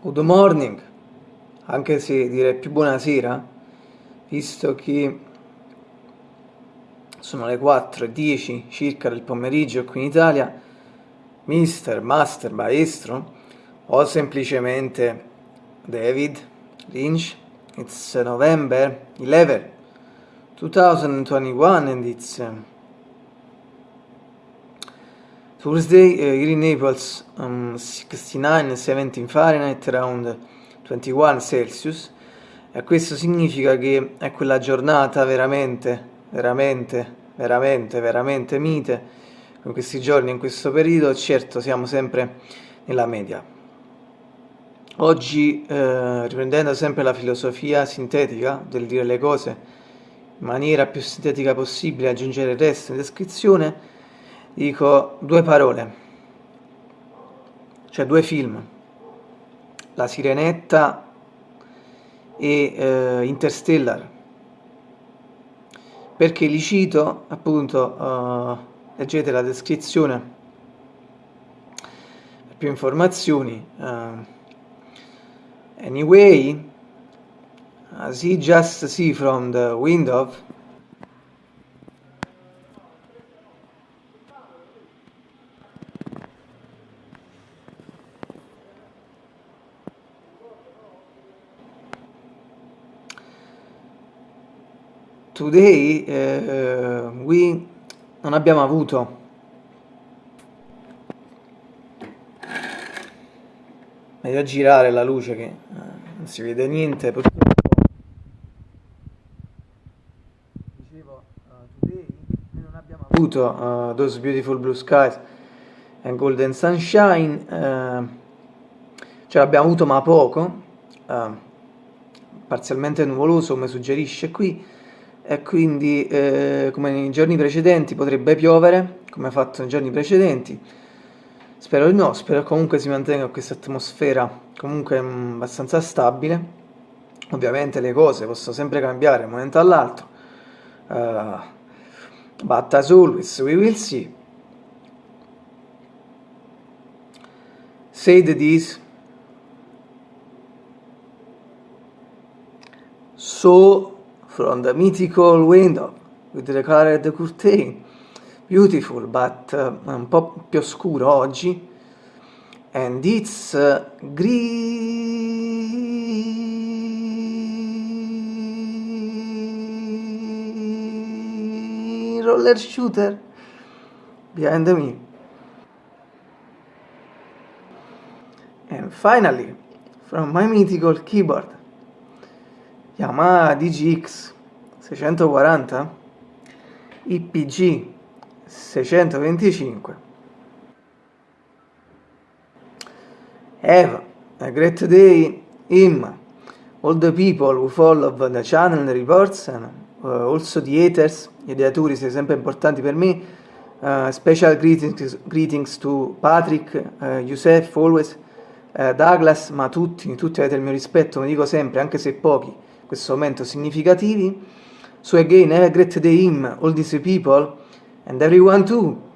good morning, anche se direi più buonasera, visto che sono le 4.10 circa del pomeriggio qui in Italia, mister, master, maestro, o semplicemente David Lynch, it's November 11, 2021 and it's Thursday uh, Naples um, 69 17 Fahrenheit around 21 Celsius. E questo significa che è quella giornata veramente veramente veramente veramente mite in questi giorni in questo periodo. Certo siamo sempre nella media. Oggi eh, riprendendo sempre la filosofia sintetica del dire le cose in maniera più sintetica possibile aggiungere il resto in descrizione dico due parole, cioè due film, La Sirenetta e eh, Interstellar. Perché li cito, appunto, uh, leggete la descrizione per più informazioni. Uh, anyway, as he just see from the window, today uh, we non abbiamo avuto. Meglio girare la luce che uh, non si vede niente purtroppo. Dicevo uh, today noi non abbiamo avuto those beautiful blue skies and golden sunshine cioè l'abbiamo avuto ma poco parzialmente nuvoloso come suggerisce qui e quindi eh, come nei giorni precedenti potrebbe piovere, come ha fatto nei giorni precedenti. Spero di no, spero comunque si mantenga questa atmosfera comunque mh, mm, abbastanza stabile. Ovviamente le cose possono sempre cambiare da un momento all'altro. Uh, but as always we will see. Said this. So from the mythical window with the colored curtain. Beautiful but uh, un po' più scuro oggi. And it's uh, green roller shooter behind me. And finally from my mythical keyboard Yamaha DGX 640 IPG 625 Eva, a great day him all the people who follow the channel reports and uh, also the haters gli ideatori sono sempre importanti per me uh, special greetings, greetings to Patrick, uh, Youssef always Douglas, ma tutti, tutti avete il mio rispetto, mi dico sempre, anche se pochi questo momento significativi. So again, have a great day him, all these people, and everyone too.